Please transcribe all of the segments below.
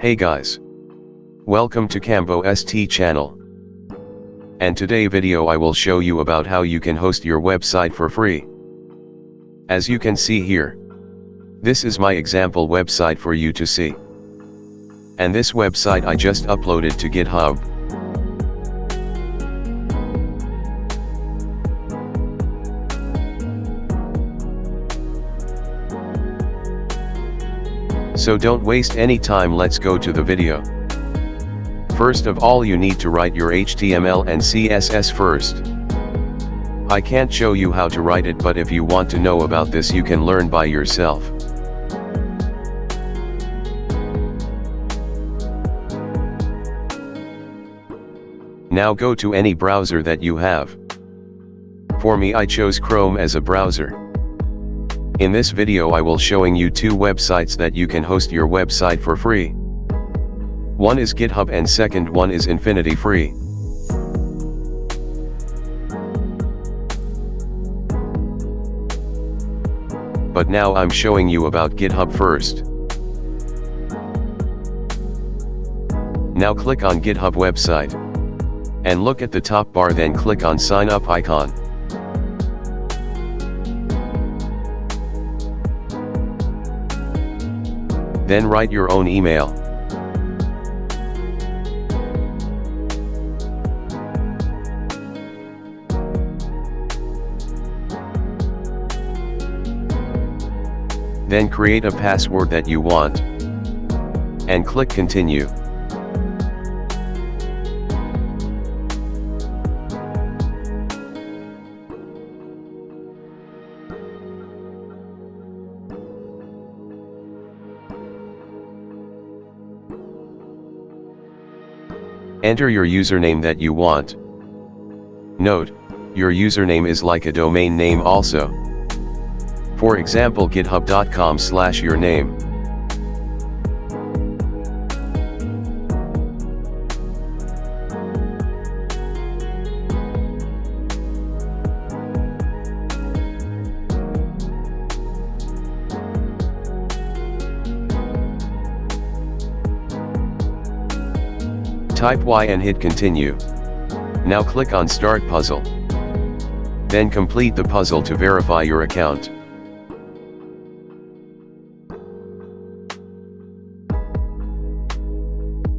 Hey guys. Welcome to Cambo ST channel. And today video I will show you about how you can host your website for free. As you can see here. This is my example website for you to see. And this website I just uploaded to GitHub. So don't waste any time let's go to the video. First of all you need to write your HTML and CSS first. I can't show you how to write it but if you want to know about this you can learn by yourself. Now go to any browser that you have. For me I chose Chrome as a browser. In this video I will showing you two websites that you can host your website for free. One is GitHub and second one is Infinity Free. But now I'm showing you about GitHub first. Now click on GitHub website. And look at the top bar then click on sign up icon. Then write your own email. Then create a password that you want. And click continue. Enter your username that you want. Note, your username is like a domain name also. For example github.com slash your name. Type Y and hit continue. Now click on start puzzle. Then complete the puzzle to verify your account.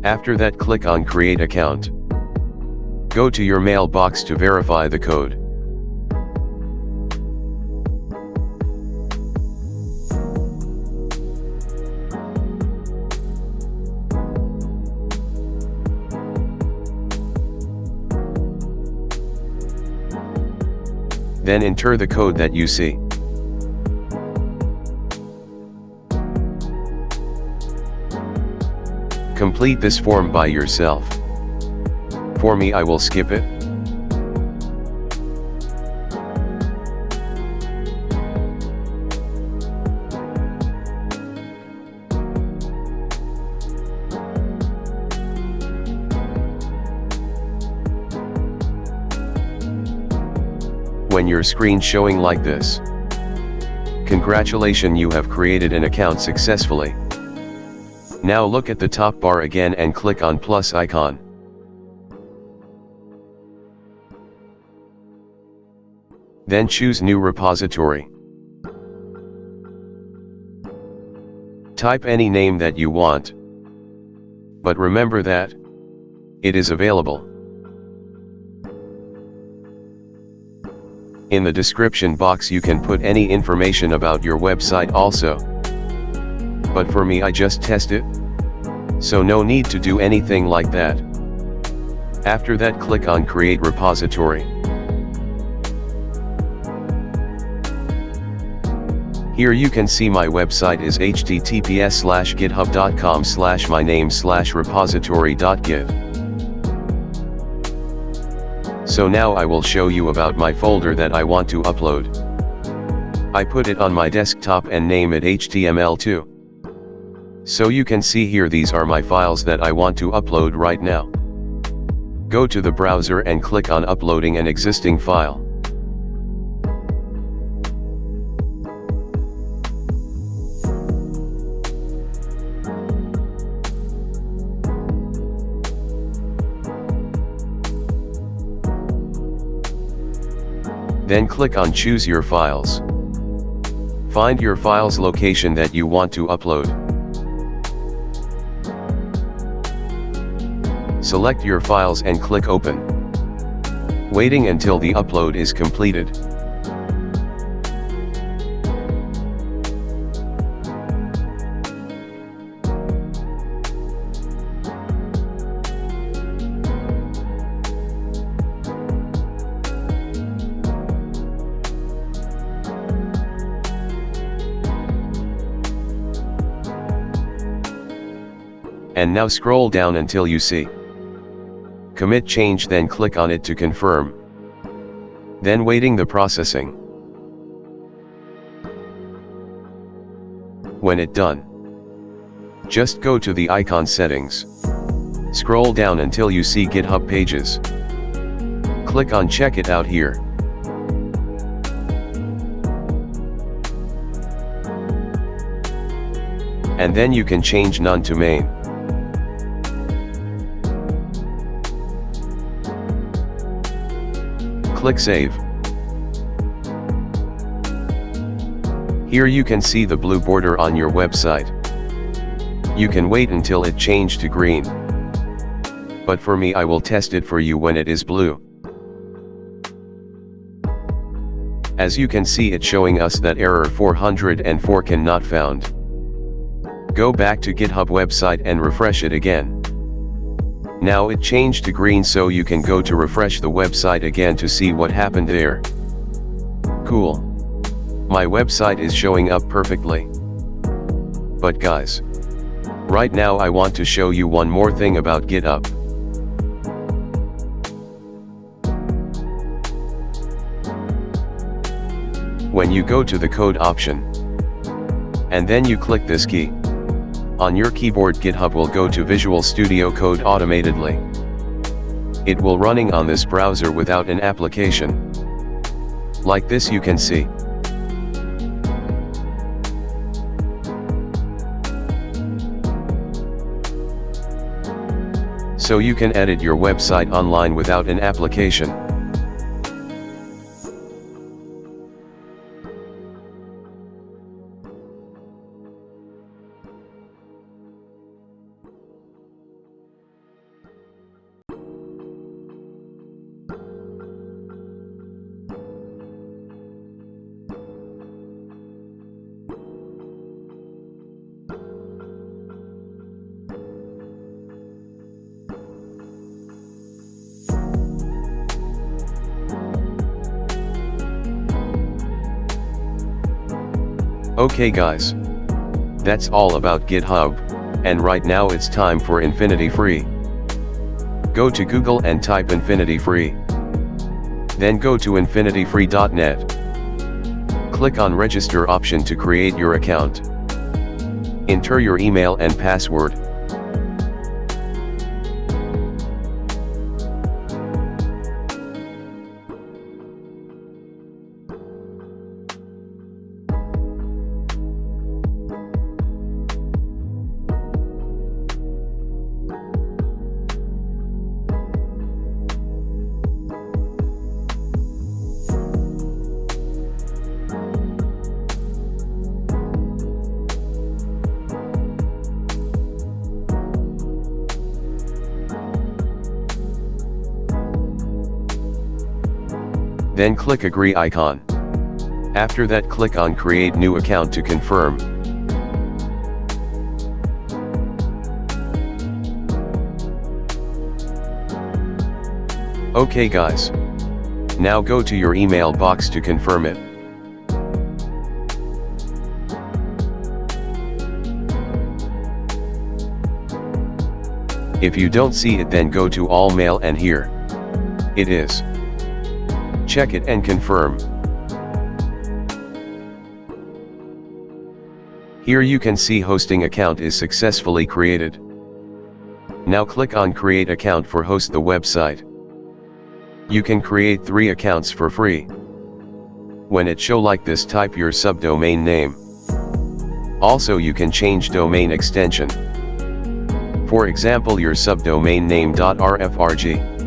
After that click on create account. Go to your mailbox to verify the code. Then enter the code that you see. Complete this form by yourself. For me I will skip it. When your screen showing like this. Congratulations you have created an account successfully. Now look at the top bar again and click on plus icon. Then choose new repository. Type any name that you want. But remember that, it is available. In the description box you can put any information about your website also. But for me I just test it. So no need to do anything like that. After that click on create repository. Here you can see my website is https github.com slash my name slash repository.git. So now I will show you about my folder that I want to upload. I put it on my desktop and name it HTML2. So you can see here these are my files that I want to upload right now. Go to the browser and click on uploading an existing file. Then click on choose your files. Find your file's location that you want to upload. Select your files and click open. Waiting until the upload is completed. And now scroll down until you see commit change then click on it to confirm. Then waiting the processing. When it done, just go to the icon settings. Scroll down until you see GitHub pages. Click on check it out here. And then you can change none to main. Click Save. Here you can see the blue border on your website. You can wait until it change to green. But for me I will test it for you when it is blue. As you can see it showing us that error 404 cannot found. Go back to GitHub website and refresh it again. Now it changed to green so you can go to refresh the website again to see what happened there. Cool. My website is showing up perfectly. But guys. Right now I want to show you one more thing about GitHub. When you go to the code option. And then you click this key. On your keyboard GitHub will go to Visual Studio Code automatedly. It will running on this browser without an application. Like this you can see. So you can edit your website online without an application. Okay guys. That's all about GitHub, and right now it's time for Infinity Free. Go to Google and type Infinity Free. Then go to infinityfree.net. Click on register option to create your account. Enter your email and password. Then click agree icon. After that click on create new account to confirm. Okay guys. Now go to your email box to confirm it. If you don't see it then go to all mail and here. It is. Check it and confirm. Here you can see hosting account is successfully created. Now click on create account for host the website. You can create three accounts for free. When it show like this type your subdomain name. Also you can change domain extension. For example your subdomain name.rfrg.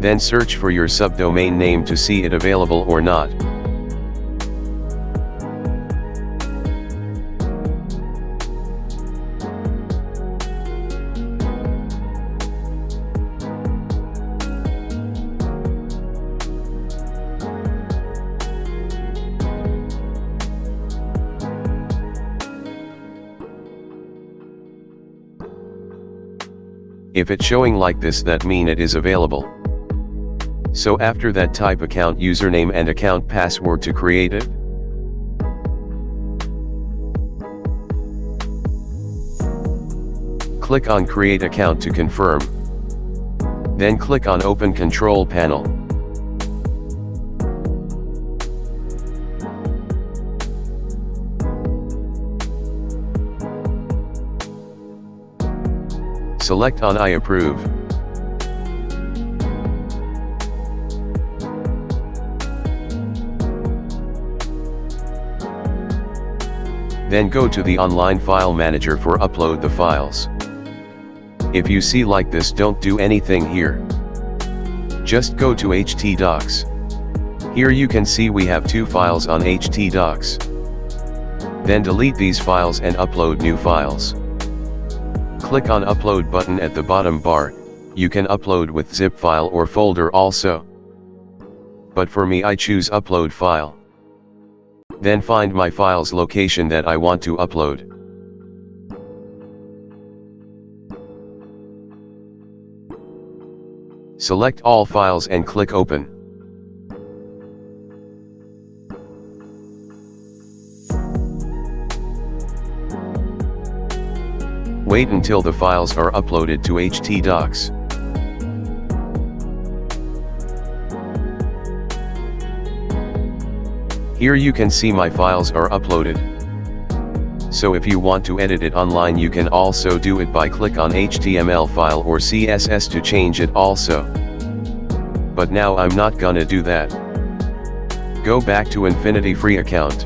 Then search for your subdomain name to see it available or not. If it's showing like this that mean it is available. So after that type account username and account password to create it. Click on create account to confirm. Then click on open control panel. Select on I approve. Then go to the online file manager for upload the files. If you see like this don't do anything here. Just go to htdocs. Here you can see we have two files on htdocs. Then delete these files and upload new files. Click on upload button at the bottom bar, you can upload with zip file or folder also. But for me I choose upload file. Then find my file's location that I want to upload. Select all files and click open. Wait until the files are uploaded to htdocs. Here you can see my files are uploaded. So if you want to edit it online you can also do it by click on HTML file or CSS to change it also. But now I'm not gonna do that. Go back to Infinity Free account.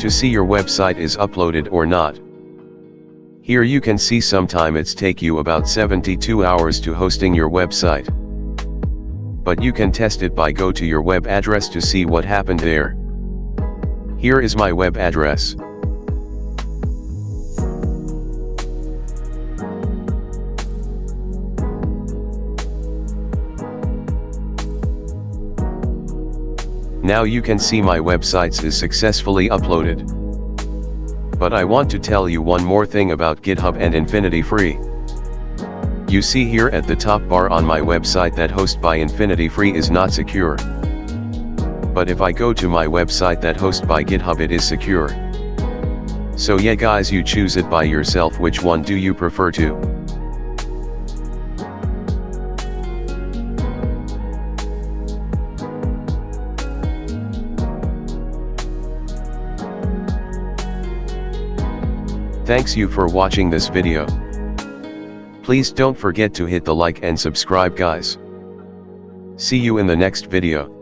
To see your website is uploaded or not. Here you can see sometime it's take you about 72 hours to hosting your website. But you can test it by go to your web address to see what happened there. Here is my web address. Now you can see my websites is successfully uploaded. But I want to tell you one more thing about GitHub and Infinity Free. You see here at the top bar on my website that host by Infinity Free is not secure. But if I go to my website that host by GitHub it is secure. So yeah guys you choose it by yourself which one do you prefer to. Thanks you for watching this video. Please don't forget to hit the like and subscribe guys. See you in the next video.